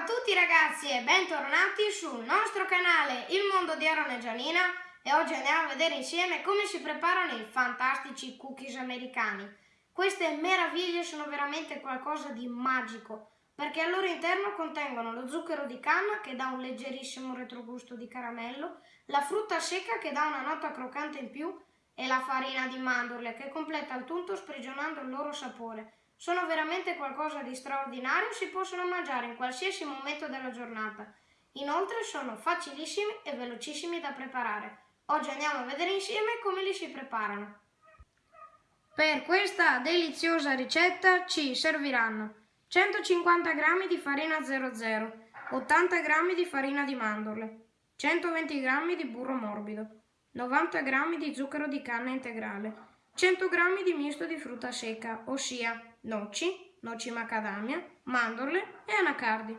a tutti ragazzi e bentornati sul nostro canale Il Mondo di Aaron e Gianina e oggi andiamo a vedere insieme come si preparano i fantastici cookies americani. Queste meraviglie sono veramente qualcosa di magico perché al loro interno contengono lo zucchero di canna che dà un leggerissimo retrogusto di caramello, la frutta secca che dà una nota croccante in più e la farina di mandorle che completa il tutto sprigionando il loro sapore. Sono veramente qualcosa di straordinario, si possono mangiare in qualsiasi momento della giornata. Inoltre sono facilissimi e velocissimi da preparare. Oggi andiamo a vedere insieme come li si preparano. Per questa deliziosa ricetta ci serviranno 150 g di farina 00, 80 g di farina di mandorle, 120 g di burro morbido, 90 g di zucchero di canna integrale, 100 g di misto di frutta secca, ossia noci, noci macadamia, mandorle e anacardi,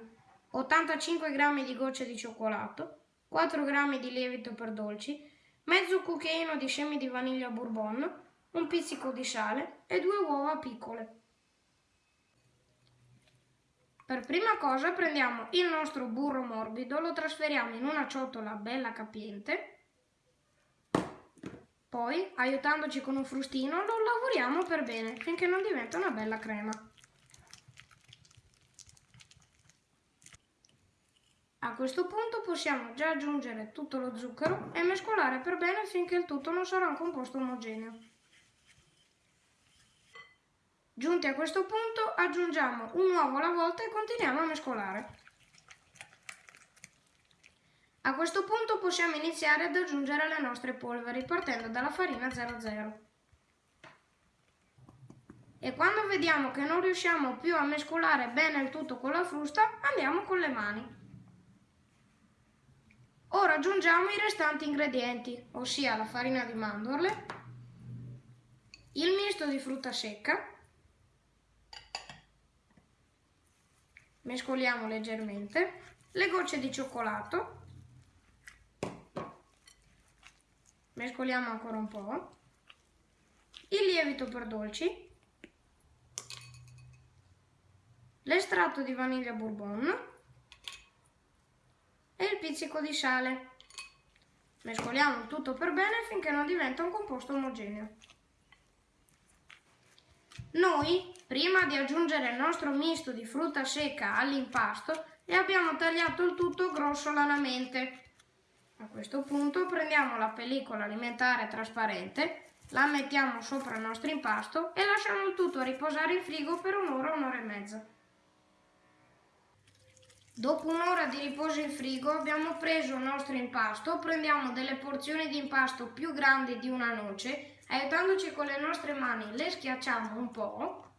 85 g di gocce di cioccolato, 4 g di lievito per dolci, mezzo cucchiaino di semi di vaniglia bourbon, un pizzico di sale e due uova piccole. Per prima cosa prendiamo il nostro burro morbido, lo trasferiamo in una ciotola bella capiente poi, aiutandoci con un frustino, lo lavoriamo per bene finché non diventa una bella crema. A questo punto possiamo già aggiungere tutto lo zucchero e mescolare per bene finché il tutto non sarà un composto omogeneo. Giunti a questo punto aggiungiamo un uovo alla volta e continuiamo a mescolare. A questo punto possiamo iniziare ad aggiungere le nostre polveri partendo dalla farina 00. E quando vediamo che non riusciamo più a mescolare bene il tutto con la frusta, andiamo con le mani. Ora aggiungiamo i restanti ingredienti, ossia la farina di mandorle, il misto di frutta secca, mescoliamo leggermente, le gocce di cioccolato mescoliamo ancora un po', il lievito per dolci, l'estratto di vaniglia bourbon e il pizzico di sale. Mescoliamo tutto per bene finché non diventa un composto omogeneo. Noi, prima di aggiungere il nostro misto di frutta secca all'impasto, le abbiamo tagliato il tutto grossolanamente a questo punto prendiamo la pellicola alimentare trasparente, la mettiamo sopra il nostro impasto e lasciamo il tutto riposare in frigo per un'ora, un'ora e mezza. Dopo un'ora di riposo in frigo abbiamo preso il nostro impasto, prendiamo delle porzioni di impasto più grandi di una noce, aiutandoci con le nostre mani le schiacciamo un po',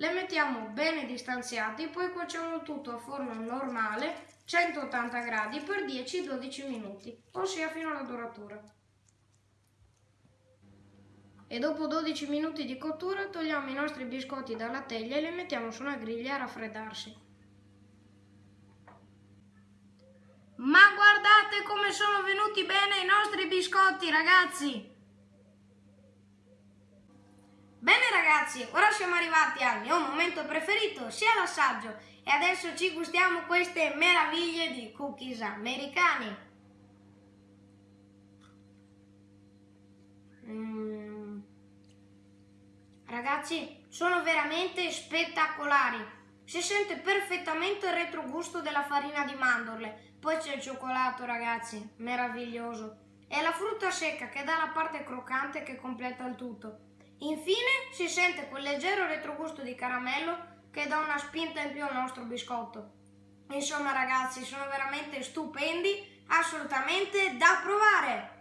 le mettiamo bene distanziati, poi cuociamo tutto a forno normale 180 gradi per 10-12 minuti, ossia fino alla doratura. E dopo 12 minuti di cottura togliamo i nostri biscotti dalla teglia e li mettiamo su una griglia a raffreddarsi. Ma guardate come sono venuti bene i nostri biscotti ragazzi! Bene ragazzi, ora siamo arrivati al mio momento preferito, sia l'assaggio, e adesso ci gustiamo queste meraviglie di cookies americani. Mm. Ragazzi, sono veramente spettacolari. Si sente perfettamente il retrogusto della farina di mandorle. Poi c'è il cioccolato, ragazzi, meraviglioso. E la frutta secca che dà la parte croccante che completa il tutto. Infine si sente quel leggero retrogusto di caramello che dà una spinta in più al nostro biscotto. Insomma ragazzi, sono veramente stupendi, assolutamente da provare!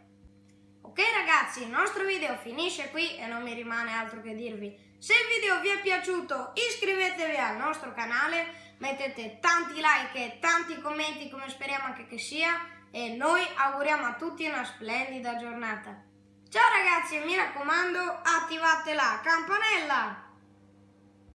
Ok ragazzi, il nostro video finisce qui e non mi rimane altro che dirvi. Se il video vi è piaciuto iscrivetevi al nostro canale, mettete tanti like e tanti commenti come speriamo anche che sia e noi auguriamo a tutti una splendida giornata. Ciao ragazzi e mi raccomando attivate la campanella!